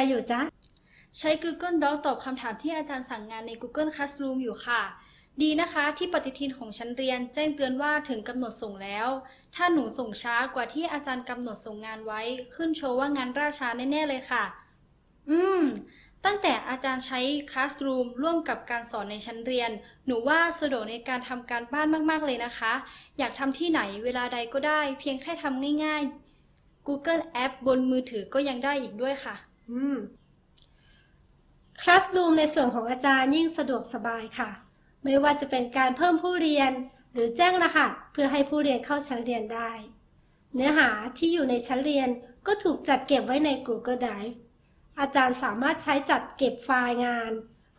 อะไรอยู่จ๊ะ ใช้ Google Doc ตอบคำถามที่อาจารย์สั่งงานใน Google Classroom อยู่ค่ะ ดีนะคะ ที่ปฏิทินของชั้นเรียน แจ้งเตือนว่าถึงกำหนดส่งแล้ว ถ้าหนูส่งช้ากว่าที่อาจารย์กำหนดส่งงานไว้ ขึ้นโชว์ว่างานราช้าแน่ๆเลยค่ะ อืม ตั้งแต่อาจารย์ใช้ Classroom ร่วมกับการสอนในชั้นเรียน หนูว่าสะดวกในการทำการบ้านมากๆเลยนะคะ อยากทำที่ไหนเวลาใดก็ได้ เพียงแค่ทำง่าย ๆ Google App บนมือถือก็ยังได้อีกด้วยค่ะ อืม Classroom ในส่วนของอาจารย์ยิ่งสะดวกสบายค่ะ ไม่ว่าจะเป็นการเพิ่มผู้เรียนหรือแจ้งรหัสเพื่อให้ผู้เรียนเข้าชั้นเรียนได้ เนื้อหาที่อยู่ในชั้นเรียนก็ถูกจัดเก็บไว้ใน Google Drive อาจารย์สามารถใช้จัดเก็บไฟล์งาน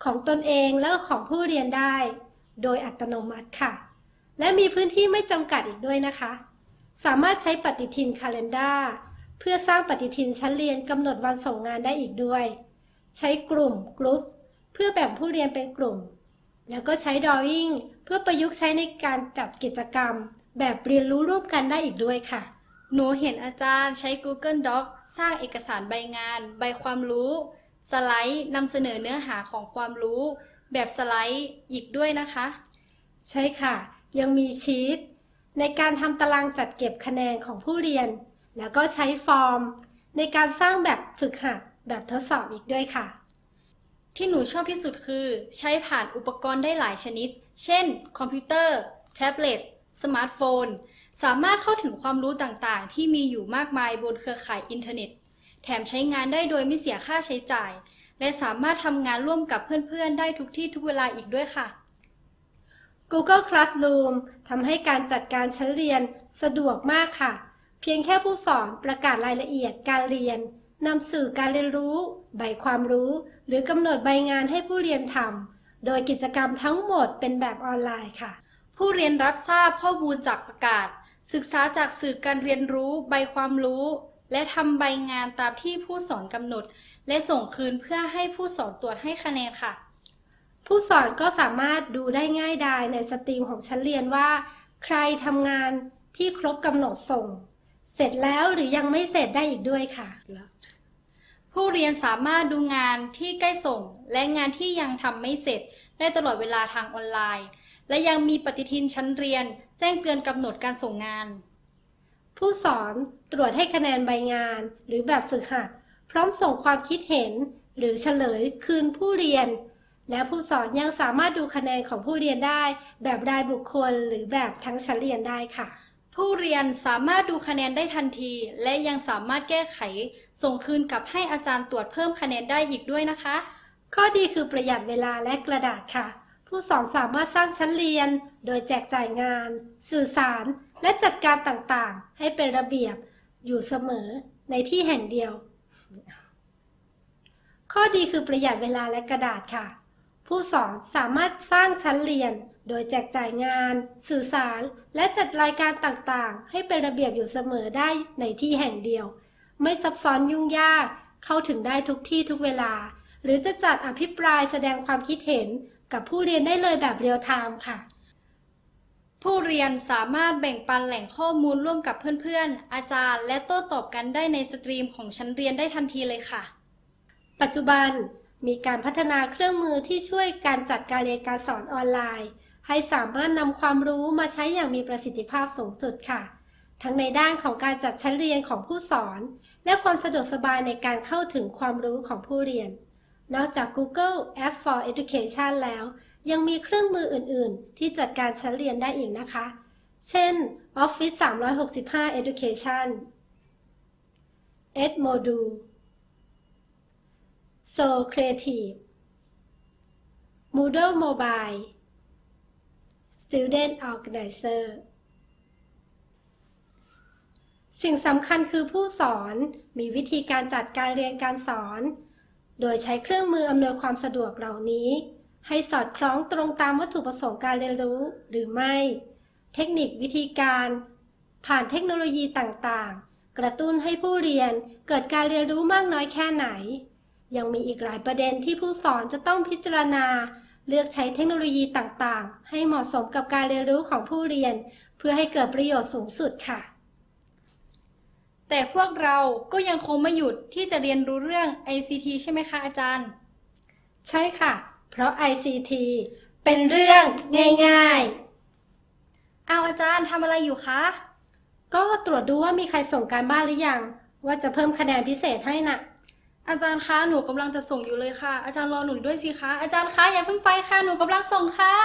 ของตนเองและของผู้เรียนได้ โดยอัตโนมัติค่ะ และมีพื้นที่ไม่จำกัดอีกด้วยนะคะ สามารถใช้ปฏิทิน Calendar เพื่อสร้างปฏิทินชั้นเรียนกำหนดวันส่งงานได้อีกด้วย ใช้กลุ่ม Group เพื่อแบ่งผู้เรียนเป็นกลุ่ม แล้วก็ใช้ Drawing เพื่อประยุกต์ใช้ในการจัดกิจกรรม แบบเรียนรู้ร่วมกันได้อีกด้วยค่ะ หนูเห็นอาจารย์ใช้ Google Doc สร้างเอกสารใบงาน ใบความรู้ สไลด์นำเสนอเนื้อหาของความรู้ แบบสไลด์อีกด้วยนะคะ ใช่ค่ะ ยังมีชีตในการทำตารางจัดเก็บคะแนนของผู้เรียน แล้วก็ใช้ฟอร์ม ในการสร้างแบบฝึกหัดแบบทดสอบอีกด้วยค่ะ ที่หนูชอบที่สุดคือ ใช้ผ่านอุปกรณ์ได้หลายชนิด เช่น คอมพิวเตอร์ แท็บเล็ต สมาร์ทโฟน สามารถเข้าถึงความรู้ต่างๆ ที่มีอยู่มากมายบนเครือข่ายอินเทอร์เน็ต แถมใช้งานได้โดยไม่เสียค่าใช้จ่าย และสามารถทำงานร่วมกับเพื่อนๆ ได้ทุกที่ทุกเวลาอีกด้วยค่ะ Google Classroom ทำให้การจัดการชั้นเรียนสะดวกมากค่ะ เพียงแค่ผู้สอนประกาศรายละเอียดการเรียนนำสื่อการเรียนรู้ ใบความรู้ หรือกำหนดใบงานให้ผู้เรียนทำโดยกิจกรรมทั้งหมดเป็นแบบออนไลน์ค่ะ ผู้เรียนรับทราบข้อมูลจากประกาศ ศึกษาจากสื่อการเรียนรู้ ใบความรู้ และทำใบงานตามที่ผู้สอนกำหนด และส่งคืนเพื่อให้ผู้สอนตรวจให้คะแนนค่ะ ผู้สอนก็สามารถดูได้ง่ายดายในสตรีมของชั้นเรียนว่า ใครทำงานที่ครบกำหนดส่ง เสร็จแล้วหรือยังไม่เสร็จได้อีกด้วยค่ะ ผู้เรียนสามารถดูงานที่ใกล้ส่ง และงานที่ยังทำไม่เสร็จ ได้ตลอดเวลาทางออนไลน์ และยังมีปฏิทินชั้นเรียน แจ้งเตือนกำหนดการส่งงาน ผู้สอนตรวจให้คะแนนใบงาน หรือแบบฝึกหัด พร้อมส่งความคิดเห็น หรือเฉลยคืนผู้เรียน และผู้สอนยังสามารถดูคะแนนของผู้เรียนได้ แบบรายบุคคล หรือแบบทั้งชั้นเรียนได้ค่ะ ผู้เรียนสามารถดูคะแนนได้ทันที และยังสามารถแก้ไข ส่งคืนกลับให้อาจารย์ตรวจเพิ่มคะแนนได้อีกด้วยนะคะ ข้อดีคือประหยัดเวลาและกระดาษค่ะ ผู้สอนสามารถสร้างชั้นเรียน โดยแจกจ่ายงาน สื่อสาร และจัดการต่างๆ ให้เป็นระเบียบอยู่เสมอในที่แห่งเดียว ข้อดีคือประหยัดเวลาและกระดาษค่ะ ผู้สอนสามารถสร้างชั้นเรียน โดยแจกจ่ายงาน สื่อสาร และจัดรายการต่างๆ ให้เป็นระเบียบอยู่เสมอได้ในที่แห่งเดียว ไม่ซับซ้อนยุ่งยาก เข้าถึงได้ทุกที่ทุกเวลา หรือจะจัดอภิปรายแสดงความคิดเห็นกับผู้เรียนได้เลยแบบ real time ค่ะ ผู้เรียนสามารถแบ่งปันแหล่งข้อมูลร่วมกับเพื่อนๆ อาจารย์ และโต้ตอบกันได้ใน stream ของชั้นเรียนได้ทันทีเลยค่ะ ปัจจุบัน มีการพัฒนาเครื่องมือที่ช่วยการจัดการเรียนการสอนออนไลน์ ให้สามารถนำความรู้มาใช้อย่างมีประสิทธิภาพสูงสุดค่ะ ทั้งในด้านของการจัดชั้นเรียนของผู้สอน และความสะดวกสบายในการเข้าถึงความรู้ของผู้เรียน นอกจาก Google App for Education แล้ว ยังมีเครื่องมืออื่น ๆ ที่จัดการชั้นเรียนได้อีกนะคะ เช่น Office 365 Education Edmodo So Creative Moodle Mobile Student Organizer สิ่งสำคัญคือผู้สอนมีวิธีการจัดการเรียนการสอน โดยใช้เครื่องมืออำนวยความสะดวกเหล่านี้ ให้สอดคล้องตรงตามวัตถุประสงค์การเรียนรู้หรือไม่ เทคนิควิธีการ ผ่านเทคโนโลยีต่างๆ กระตุ้นให้ผู้เรียนเกิดการเรียนรู้มากน้อยแค่ไหน ยังมีอีกหลายประเด็นที่ผู้สอนจะต้องพิจารณา เลือกใช้เทคโนโลยีต่างๆ ให้เหมาะสมกับการเรียนรู้ของผู้เรียน เพื่อให้เกิดประโยชน์สูงสุดค่ะ แต่พวกเราก็ยังคงไม่หยุดที่จะเรียนรู้เรื่อง ICT ใช่ไหมคะอาจารย์ ใช่ค่ะ เพราะ ICT เป็นเรื่องง่ายอ้าวอาจารย์ทำอะไรอยู่คะๆก็ตรวจดูว่ามีใครส่งการบ้านหรือยัง ว่าจะเพิ่มคะแนนพิเศษให้น่ะ อาจารย์คะหนูกำลังจะส่งอยู่เลยค่ะ อาจารย์รอหนูด้วยสิคะอาจารย์คะอย่าเพิ่งไปค่ะหนูกำลังส่งค่ะ